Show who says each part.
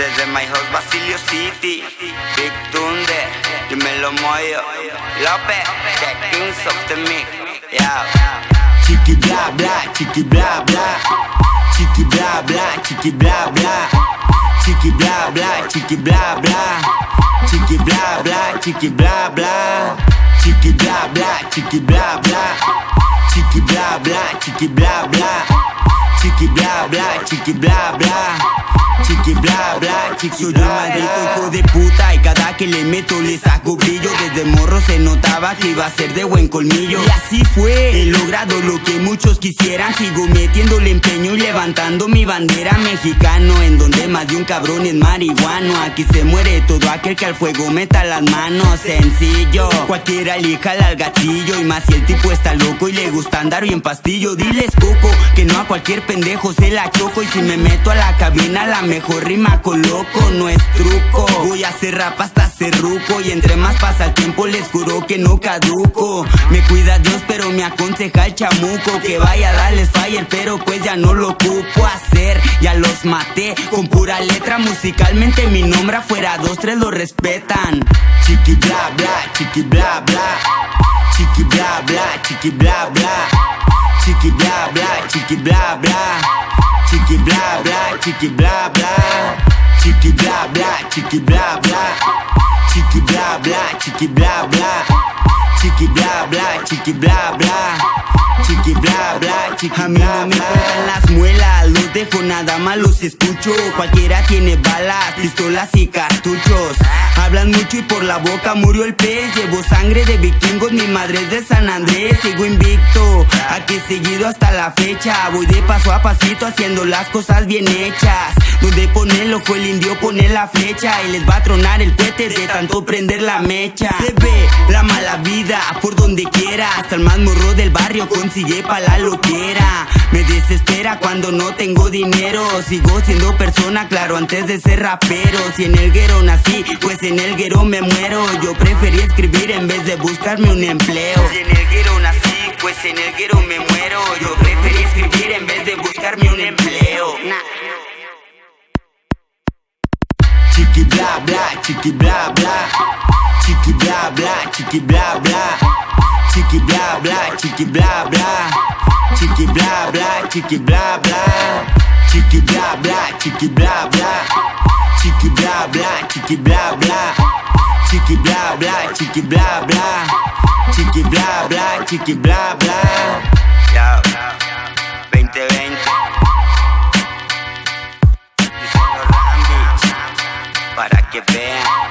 Speaker 1: Desde my house Basilio City. Big Thunder Dímelo Moyo López The Kings of the Mix Yeah.
Speaker 2: Chiqui bla bla, chiqui bla bla. Chiqui bla bla, chiqui bla bla. Chiqui bla bla, chiqui bla bla. Chiqui bla bla, chiqui bla bla. Chiqui bla bla, chiqui bla bla. Chiqui bla bla, chiqui bla bla Chiqui bla bla, chiqui bla bla. Chiqui bla bla, chiqui Soy un maldito hijo de puta y cada que le meto le saco brillo. Desde morro se notaba que iba a ser de buen colmillo. Y así fue, he logrado lo que muchos quisieran. Sigo metiéndole empeño y levantando mi bandera. Mexicano En donde más de un cabrón es marihuano. Aquí se muere todo aquel que al fuego meta las manos. Sencillo, cualquiera elija al gatillo. Y más si el tipo está loco y le gusta andar bien pastillo. Diles coco, que no a cualquier pendejo se la choco Y si me meto a la cabina la mejor rima coloco, no es truco. Voy a hacer rap hasta cerruco Y entre más pasa el tiempo les juro que no caduco. Me cuida Dios pero me aconseja el chamuco Que vaya a darles fire pero pues ya no lo ocupo hacer. Ya los maté con pura letra musicalmente mi nombre afuera dos tres lo respetan. Chiqui bla bla, chiqui bla bla. Chiqui bla bla, chiqui bla bla Чики-бля-бля, чики-бля-бля. Чики-бля-бля, чики-бля-бля. Чики-бля-бля, чики-бля-бля. Чики-бля-бля, чики-бля-бля. Chiqui bla bla Chiqui bla bla, chiqui bla bla Chiqui bla bla, bla bla bla bla, bla bla bla bla, A mí no me las muelas, los dejo nada más los escucho. Cualquiera tiene balas, pistolas y cartuchos. Hablan mucho y por la boca murió el pez. Llevo sangre de vikingos, mi madre es de San Andrés. Sigo invicto, aquí seguido hasta la fecha. Voy de paso a pasito haciendo las cosas bien hechas Donde pone el ojo el indio pone la flecha Y les va a tronar el cohete de tanto prender la mecha. Se ve la mala vida por donde quiera Hasta el más morro del barrio consigue pa' la loquera. Me desespera cuando no tengo dinero Sigo siendo persona, claro, antes de ser rapero. Si en el guero nací, pues en el guero me muero. Yo preferí escribir en vez de buscarme un empleo. Si en el guero nací, pues en el guero me muero. Yo preferí escribir en vez de buscarme un empleo blá blá, tique blá blá. Tique blá blá, tique blá blá. Tique blá blá, tique blá blá. Tique blá blá, tique blá blá. Tique blá blá, tique blá blá. Tique blá blá, tique blá blá. Tique blá blá, tique blá blá. Tique blá blá, tique blá blá.
Speaker 1: Yo, 2020 get bad.